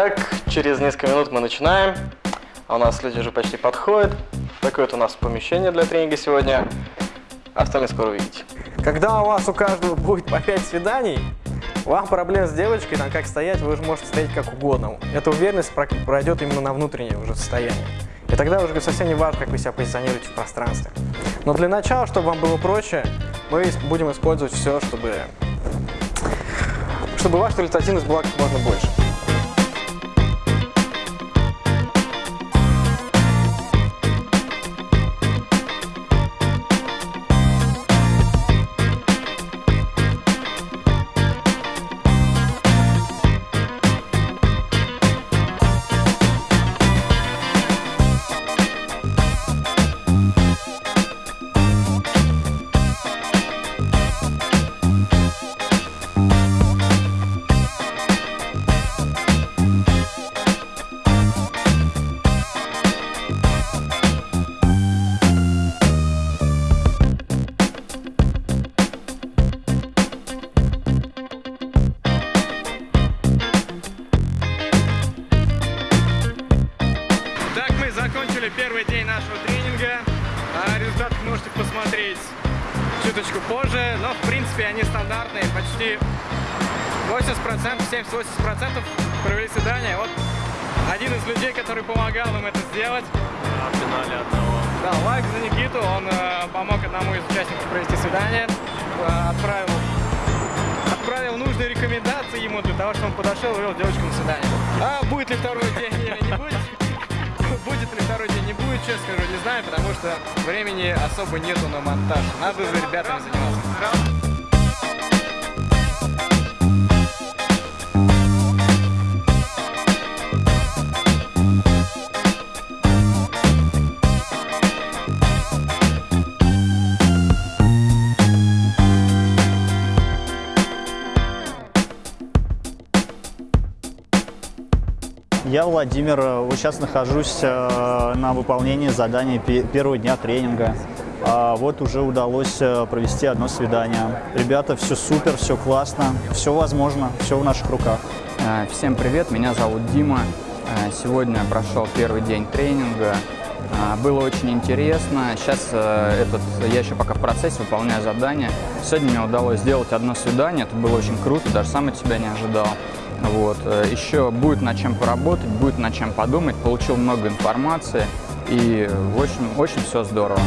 Итак, через несколько минут мы начинаем. А у нас люди уже почти подходят. Такое вот у нас помещение для тренинга сегодня. Остальное скоро увидите. Когда у вас у каждого будет по 5 свиданий, вам проблем с девочкой, там как стоять, вы уже можете стоять как угодно. Эта уверенность про- пройдет именно на внутреннее уже состояние. И тогда уже совсем не важно, как вы себя позиционируете в пространстве. Но для начала, чтобы вам было проще, мы будем использовать все, чтобы, чтобы ваша результативность была как можно больше. Закончили первый день нашего тренинга. А результаты можете посмотреть чуточку позже, но в принципе они стандартные. Почти 80%, 70-80% провели свидание. Вот один из людей, который помогал им это сделать. в финале одного. Да, лайк за Никиту, он э, помог одному из участников провести свидание, э, отправил, отправил нужные рекомендации ему для того, чтобы он подошел и вел девочку на свидание. А будет ли второй день? День, не будет, честно скажу, не знаю, потому что времени особо нету на монтаж. Надо за ребятами заниматься. Я Владимир, сейчас нахожусь э, на выполнении задания пе- первого дня тренинга. А Вот уже удалось э, провести одно свидание. Ребята, все супер, все классно, все возможно, все в наших руках. Э, Всем привет, меня зовут Дима. Сегодня прошел первый день тренинга. Было очень интересно. Сейчас этот, я еще пока в процессе выполняю задание. Сегодня мне удалось сделать одно свидание. Это было очень круто, даже сам от себя не ожидал. Вот. э, Еще будет над чем поработать, будет над чем подумать. Получил много информации и, в общем, очень все здорово.